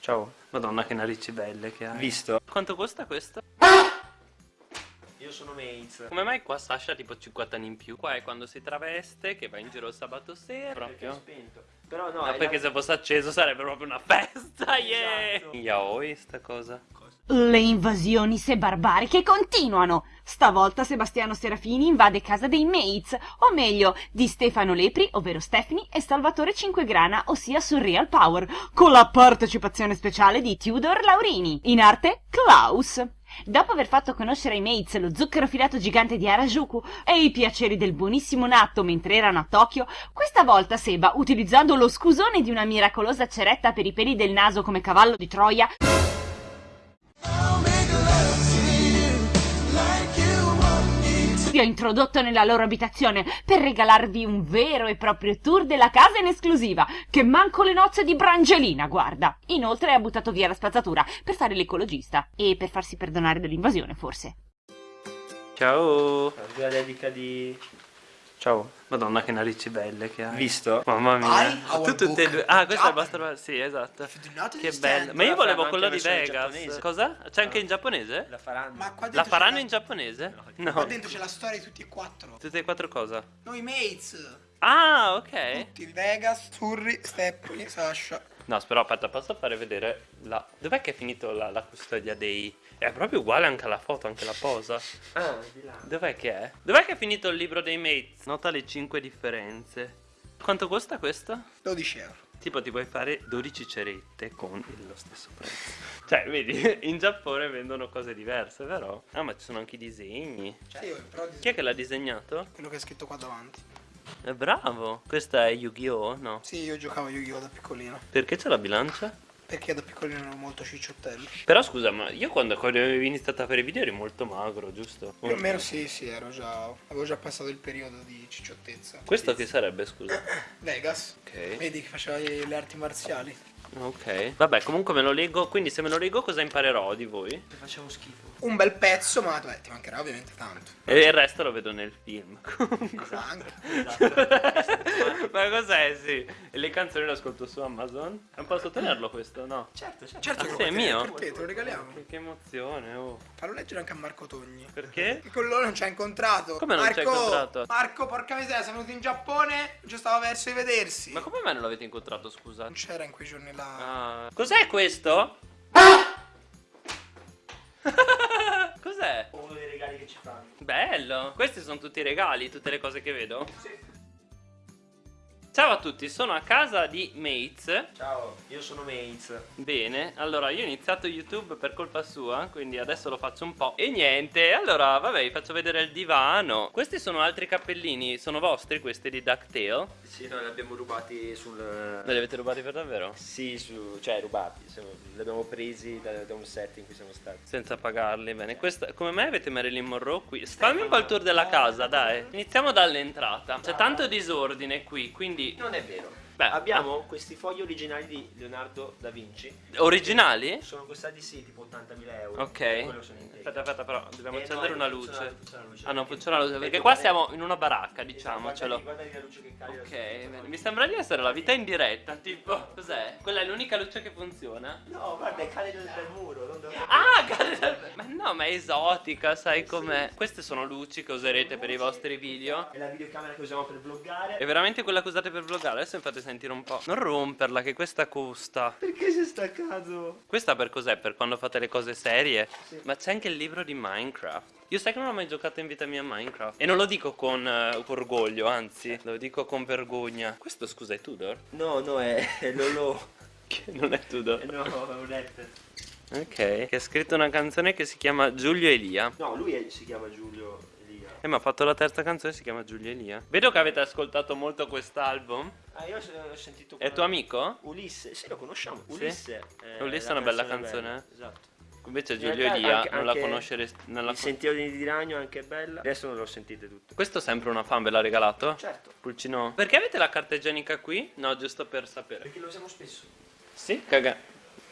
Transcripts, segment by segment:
Ciao. Madonna che narici belle che hai. Visto? Quanto costa questo? Io sono Mates. Come mai qua Sasha ha tipo 50 anni in più? Qua è quando si traveste, che va in giro il sabato sera. Perché è Proprio. spento. Però no, No, perché la- se fosse acceso sarebbe proprio una festa, yeah! Esatto. Yaoi sta cosa. Le invasioni se barbariche continuano. Stavolta Sebastiano Serafini invade casa dei Mates, o meglio, di Stefano Lepri, ovvero Stephanie, e Salvatore Cinquegrana, ossia Surreal Power, con la partecipazione speciale di Tudor Laurini, in arte Klaus. Dopo aver fatto conoscere ai Mates lo zucchero filato gigante di Harajuku e i piaceri del buonissimo natto mentre erano a Tokyo, questa volta Seba, utilizzando lo scusone di una miracolosa ceretta per i peli del naso come cavallo di Troia, vi ho introdotto nella loro abitazione per regalarvi un vero e proprio tour della casa in esclusiva, che manco le nozze di Brangelina, guarda. Inoltre ha buttato via la spazzatura per fare l'ecologista e per farsi perdonare dell'invasione, forse. Ciao. La dedica di... Ciao. Madonna che narici belle che hai. Visto? Mamma mia. Tu tutte e due. Ah, questo è vostro. Sì, esatto. Che bello. Ma io volevo quello di Vegas. Cosa? C'è anche in giapponese? La faranno. Ma qua dentro La faranno la- in giapponese? Qua No. dentro c'è la storia di tutti e quattro. Tutte e quattro cosa? Noi mates. Ah, ok. Tutti Vegas, Surri, Stephanie, Sasha. No, però aspetta, posso fare vedere la... Dov'è che è finito la, la custodia dei... È proprio uguale anche alla foto, anche la posa. Ah, di là. Dov'è che è? Dov'è che è finito il libro dei mates? Nota le 5 differenze. Quanto costa questo? 12 euro. Tipo ti puoi fare 12 cerette con lo stesso prezzo. Cioè, vedi, in Giappone vendono cose diverse, vero? Ah, ma ci sono anche i disegni. Cioè io però Chi è che l'ha disegnato? quello che è scritto qua davanti. È bravo. Questa è Yu-Gi-Oh? No. Sì, io giocavo a Yu-Gi-Oh da piccolino. Perché c'è la bilancia? Perché da piccolino ero molto cicciottello. Però scusa, ma io quando, quando avevi iniziato a fare i video eri molto magro, giusto? Più o meno sì, sì, ero già. Avevo già passato il periodo di cicciottezza. Questo che sarebbe, scusa? Vegas. Ok. Vedi che faceva le arti marziali. Ok. Vabbè, comunque me lo leggo. Quindi se me lo leggo cosa imparerò di voi? Che facciamo schifo. Un bel pezzo, ma beh, ti mancherà ovviamente tanto. E il resto lo vedo nel film. Anche. Ma cos'è, sì? E le canzoni le ascolto su Amazon? Non posso tenerlo questo, no? Certo, certo. Certo Ah, che sì, è mio? Per te, te lo regaliamo. Che, che emozione, oh. Fallo leggere anche a Marco Togni. Perché? Che con loro non ci ha incontrato. Come non ci ha Marco, incontrato? Marco, porca miseria, siamo venuti in Giappone, non ci stava verso di vedersi. Ma come mai non l'avete incontrato, scusa? Non c'era in quei giorni là. Ah. Cos'è questo? Cos'è? Uno dei regali che ci fanno. Bello! Questi sono tutti i regali, tutte le cose che vedo? Ciao a tutti, sono a casa di Mates. Ciao, io sono Mates. Bene, allora io ho iniziato YouTube per colpa sua, quindi adesso lo faccio un po'. E niente, allora vabbè, vi faccio vedere il divano. Questi sono altri cappellini, sono vostri questi di DuckTale? Sì, noi li abbiamo rubati sul... Me li avete rubati per davvero? Sì, su... cioè rubati, li abbiamo presi da, da un set in cui siamo stati. Senza pagarli, bene. Questa, come mai avete Marilyn Monroe qui? Fammi un po' il tour della casa, dai. Iniziamo dall'entrata. C'è tanto disordine qui, quindi... Non è vero. Beh, Abbiamo questi fogli originali di Leonardo da Vinci. Originali? Sono costati sì, tipo 80.000 euro. Ok. Aspetta, aspetta, però dobbiamo Eh, no, accendere una funziona- luce. funziona luce. Ah no, funziona la luce, perché qua siamo in una baracca, Esatto, diciamocelo. Guarda, guarda la luce che cade. Ok, mi sembra di essere la vita in diretta, tipo. Cos'è? Quella è l'unica luce che funziona? No, guarda, cade dal, dal muro. Non. Ah, cade dal- Ma no, ma è esotica, sai com'è? Queste sono luci che userete per i vostri video. È la videocamera che usiamo per vloggare. È veramente quella che usate per vloggare? Adesso fate sentire un po'. Non romperla, che questa costa. Perché si è staccato? Questa per cos'è? Per quando fate le cose serie? Ma c'è anche il libro di Minecraft. Io sai che non ho mai giocato in vita mia a Minecraft. E non lo dico con eh, orgoglio, anzi, lo dico con vergogna. Questo scusa è Tudor? No, no, è, è Lolo. Che non è Tudor. Eh, no, è un rapper. Ok. Che ha scritto una canzone che si chiama Giulio Elia. No, lui è- si chiama Giulio Elia. E mi ha fatto la terza canzone si chiama Giulio Elia. Vedo che avete ascoltato molto quest'album. Ah, io ho sentito. È tuo amico? Ulisse, sì, lo conosciamo. Sì? Ulisse. eh, Ulisse è una bella bella. canzone. Esatto. Invece In Giulio realtà Elia anche- non la anche la Il sentiero di ragno anche è bella. Adesso non l'ho sentite tutte. Questo sempre una fan ve l'ha regalato? Certo. Pulcino. Perché avete la carta igienica qui? No, giusto per sapere. Perché lo usiamo spesso. Sì? Caga.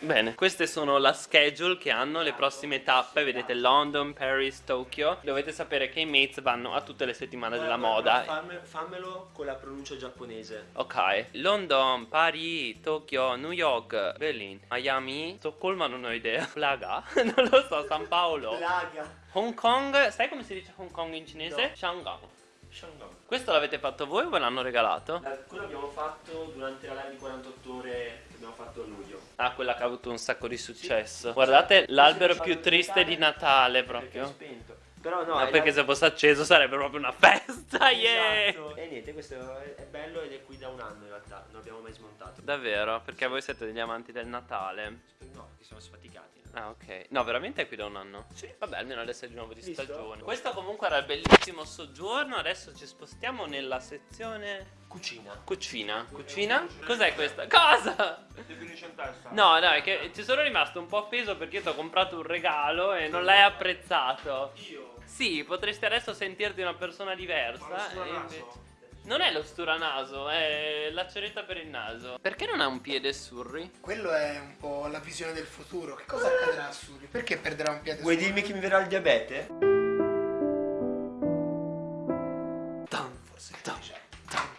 Bene, queste sono la schedule che hanno le prossime tappe, vedete London, Paris, Tokyo. Dovete sapere che i mates vanno a tutte le settimane della moda. Fammelo, fammelo con la pronuncia giapponese. Ok, London, Paris, Tokyo, New York, Berlin, Miami, Stoccolma non ho idea, Plaga, non lo so, San Paolo, Plaga. Hong Kong, sai come si dice Hong Kong in cinese? No. Shanghai. Shandong. Questo l'avete fatto voi o ve l'hanno regalato? La- Quello abbiamo fatto durante la live di 48 ore che abbiamo fatto a luglio. Ah, quella che ha avuto un sacco di successo. Guardate l'albero più triste di Natale Perché proprio. spento. Però no, No, perché la- se fosse acceso sarebbe proprio una festa, yeah! Esatto. E niente, questo è bello ed è qui da un anno in realtà, non abbiamo mai smontato. Davvero? Perché voi siete degli amanti del Natale? No, che siamo sfaticati. Ah, ok. No, veramente è qui da un anno? Sì. Vabbè, almeno adesso è di nuovo di Visto? stagione. Questo comunque era il bellissimo soggiorno. Adesso ci spostiamo nella sezione Cucina. cucina. Cucina? Cos'è questa? Cosa? No, dai, che ci sono rimasto un po' offeso perché ti ho comprato un regalo e non l'hai apprezzato. Io? Sì, potresti adesso sentirti una persona diversa. e invece- Non è lo sturanaso, è la ceretta per il naso. Perché non ha un piede surri? Quello è un po' la visione del futuro. Che cosa accadrà a Suri? Perché perderà un piede Vuoi solo? dirmi che mi verrà il diabete? Forse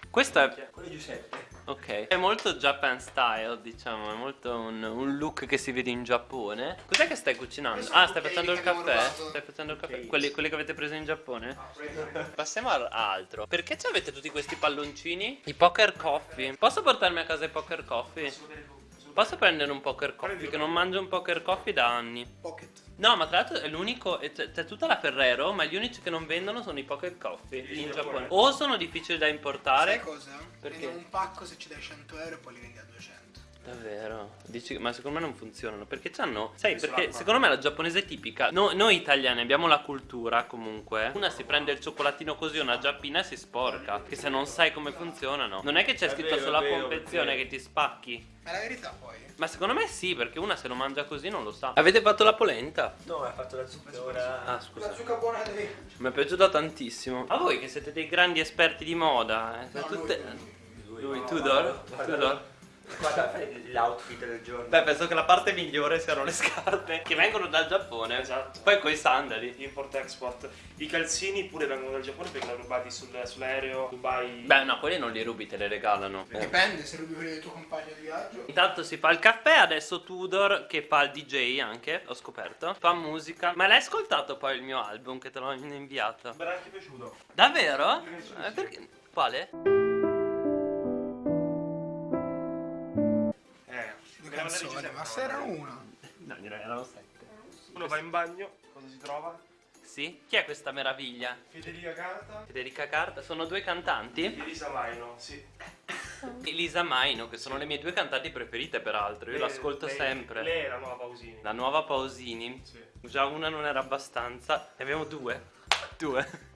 Questo è. Quello è Giuseppe. Ok. È molto Japan style, diciamo. È molto un, un look che si vede in Giappone. Cos'è che stai cucinando? Ah, stai facendo il caffè? Stai facendo il caffè? Quelli, quelli che avete preso in Giappone? Passiamo a a altro. Perché ci avete tutti questi palloncini? I poker coffee. Posso portarmi a casa i poker coffee? Posso prendere un poker coffee? Che non mangio un poker coffee da anni. Pocket. No, ma tra l'altro è l'unico. C'è, c'è tutta la Ferrero, ma gli unici che non vendono sono i pocket coffee in Giappone. O sono difficili da Sai importare. cosa? Perché? Prendi un pacco se ci dai 100 euro e poi li vendi a 200. Davvero? Dici, ma secondo me non funzionano perché c'hanno. Sai, perché secondo me la giapponese è tipica. No- noi italiani abbiamo la cultura comunque. Una si prende il cioccolatino così, una giappina e si sporca. Che se non sai come funzionano. Non è che c'è scritto sulla confezione che ti spacchi. Ma è la verità poi. Ma secondo me sì, perché una se lo mangia così non lo sa. Avete fatto la polenta? No, ha fatto la zucca ora. Ah, scusa. La zucca buona devi... Mi è piaciuta tantissimo. A voi che siete dei grandi esperti di moda, eh, No, tutte... lui, Lui, Tudor? Tudor? Guarda, fai l'outfit del giorno. Beh, penso che la parte migliore siano le scarpe che vengono dal Giappone. Esatto. Poi coi sandali. Import-export. I calzini pure vengono dal Giappone perché li hanno rubati sul- sull'aereo Dubai. Beh, no, quelli non li rubi, te li regalano. Eh. Dipende se rubi quelli del tuo compagno di viaggio. Intanto si fa il caffè, adesso Tudor che fa il DJ anche, ho scoperto. Fa musica. Ma l'hai ascoltato poi il mio album che te l'ho inviato? Mi era anche piaciuto. Davvero? Eh, perché? Quale? Ma se erano una. No, direi erano sette. Uno va in bagno, cosa si trova? Sì? Chi è questa meraviglia? Federica Carta Federica Carta? Sono due cantanti? Elisa Maino, sì. Elisa Maino, che sono le mie due cantanti preferite peraltro, io l'ascolto sempre. Lei è la nuova Pausini. La nuova Pausini. Sì. Già una non era abbastanza. Ne abbiamo due. Due.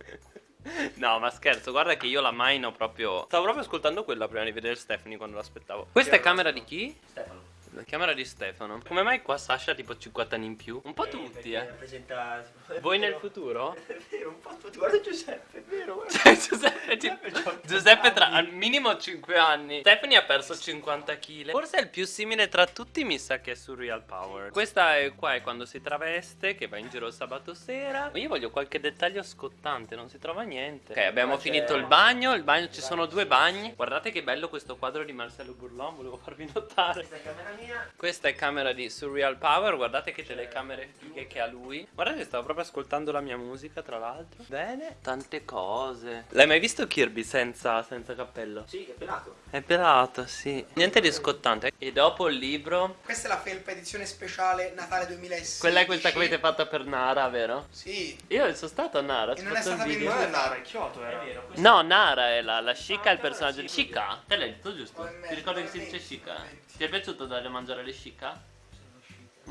No, ma scherzo, guarda che io la Maino proprio. Stavo proprio ascoltando quella prima di vedere Stephanie quando l'aspettavo. Questa è camera di chi? Stefano. La camera di Stefano. Come mai qua Sasha ha tipo 50 anni in più? Un po' tutti, Perché eh. rappresenta- Voi nel futuro? È vero, un po' tutti. Guarda Giuseppe, è vero. Cioè, Giuseppe, ti- Giuseppe tra al minimo 5 anni. Stephanie ha perso 50 kg. Forse è il più simile tra tutti, mi sa che è Surreal Power. Questa è qua è quando si traveste, che va in giro il sabato sera. Ma io voglio qualche dettaglio scottante, non si trova niente. Ok, abbiamo c'è- finito il bagno. Il bagno ci sono due bagni. Guardate che bello questo quadro di Marcello Burlon, volevo farvi notare. Questa camera mia. Questa è camera di Surreal Power, guardate che telecamere fighe che ha lui. Guardate, stavo proprio ascoltando la mia musica, tra l'altro. Bene, tante cose. L'hai mai visto Kirby senza, senza cappello? Sì, è pelato. È pelato, sì. Niente di scottante. E dopo il libro. Questa è la felpa edizione speciale Natale 2016. Quella è questa che avete fatto per Nara, vero? Sì. Io sono stato a Nara, E non è stata venduta. Nara, è Kyoto era. È vero. No, Nara è la, la Shika, è il Ah, personaggio Shika. Te l'hai detto giusto? Ti ricordi che si dice Shika? Ti è piaciuto dare a mangiare le Shika?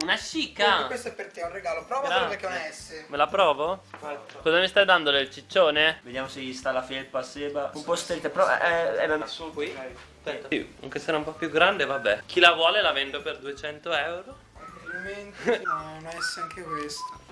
Una Shika! questo è per te, è un regalo. Provatelo Grazie. perché è una S. Me la provo? Aspetta. Cosa mi stai dando del ciccione? Vediamo se gli sta la felpa a seba. Un po' stretta, però è, è la Sotto, Qui? Aspetta. Sì, anche se era un po' più grande, vabbè. Chi la vuole la vendo per 200 euro. Complimenti. No, una S anche questa.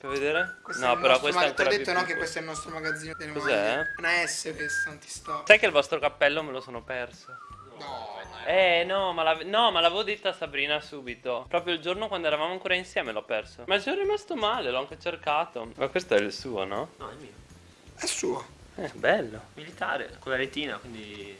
Per vedere? Questa è no, però questa è mag- Ti ho ancora detto no che questo è il nostro magazzino delle Cos'è? Una S questa, non ti sto. Sai che il vostro cappello me lo sono perso. No, Eh no ma, no, ma l'avevo detta a Sabrina subito. Proprio il giorno quando eravamo ancora insieme l'ho perso. Ma ci sono rimasto male, l'ho anche cercato. Ma questo è il suo, no? No, è mio. è suo. Eh, bello. Militare, con la retina, quindi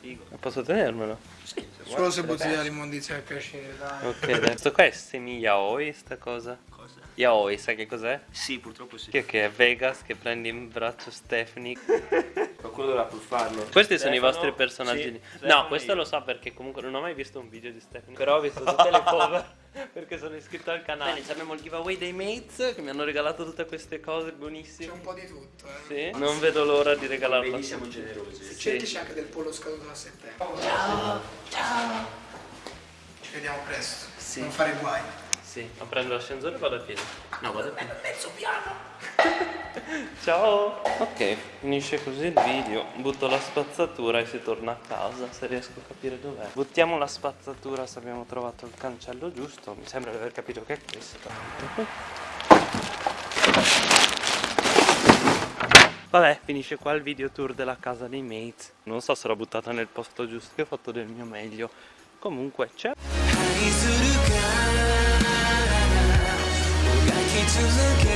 figo. Posso tenermelo? Sì, se Solo se butti l'immondizia per piacere, dai. Ok. Questo qua è semi yaoi, sta cosa. Cosa? Yaoi, sai che cos'è? Sì, purtroppo sì. Che, che è Vegas che prendi in braccio Stephanie. Qualcuno dovrà pur farlo. Questi sono i Stefano? vostri personaggi. Sì, no, Stefano questo e lo io. so perché comunque non ho mai visto un video di Stephanie. Però ho visto tutte le cover perché sono iscritto al canale. Bene, abbiamo il giveaway dei mates che mi hanno regalato tutte queste cose C'è buonissime. un po' di tutto, eh. Sì, non vedo l'ora di regalarlo. Vedi, siamo generosi. Cerchici anche del pollo scaduto a settembre. Ciao, ciao. Ci vediamo presto. Sì. Non fare guai. Sì, ma prendo l'ascensore e vado a piedi. No, vado a piedi. Mezzo piano! Ciao! Ok, finisce così il video. Butto la spazzatura e si torna a casa, se riesco a capire dov'è. Buttiamo la spazzatura se abbiamo trovato il cancello giusto. Mi sembra di aver capito che è questo. Vabbè, finisce qua il video tour della casa dei mates. Non so se l'ho buttata nel posto giusto, che ho fatto del mio meglio. Comunque, c'è. is a.